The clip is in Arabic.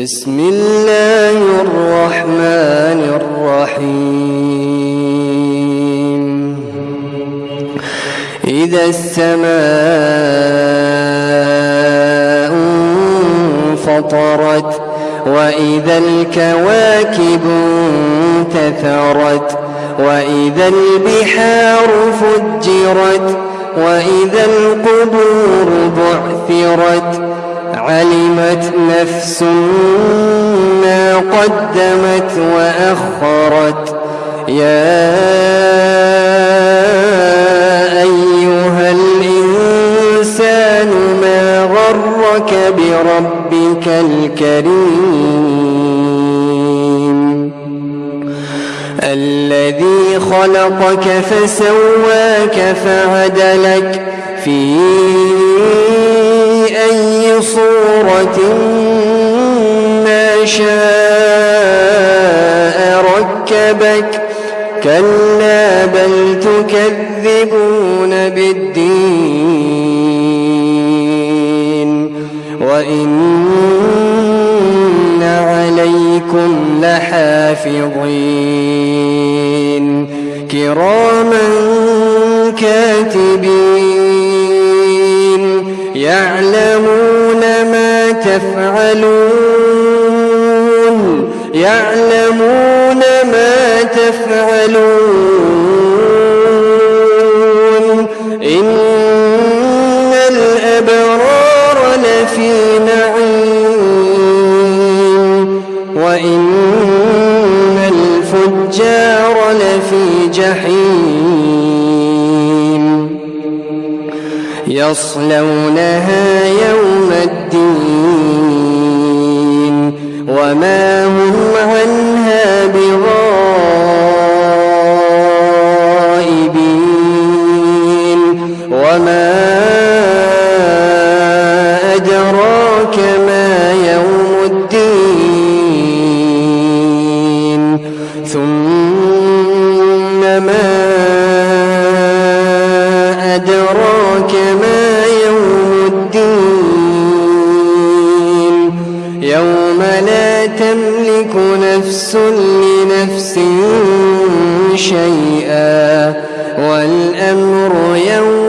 بسم الله الرحمن الرحيم. إذا السماء انفطرت وإذا الكواكب انتثرت وإذا البحار فجرت وإذا القبور بعثرت علمت نفس ما قدمت وأخرت. يا أيها الإنسان ما غرك بربك الكريم؟ الذي خلقك فسواك فعدلك في أي صورة ما شاء ركبك. كلا بل تكذبون بالدين. وإن عليكم لحافظين. كراما كاتبين. يعلمون تفعلون. يعلمون ما تفعلون. إن الأبرار لفي نعيم. وإن الفجار لفي جحيم. يصلونها يوم الدين. وما أدراك ما يوم الدين ثم ما أدراك ما يوم الدين يوم لا تملك نفس لنفس شيئا والأمر يومئذ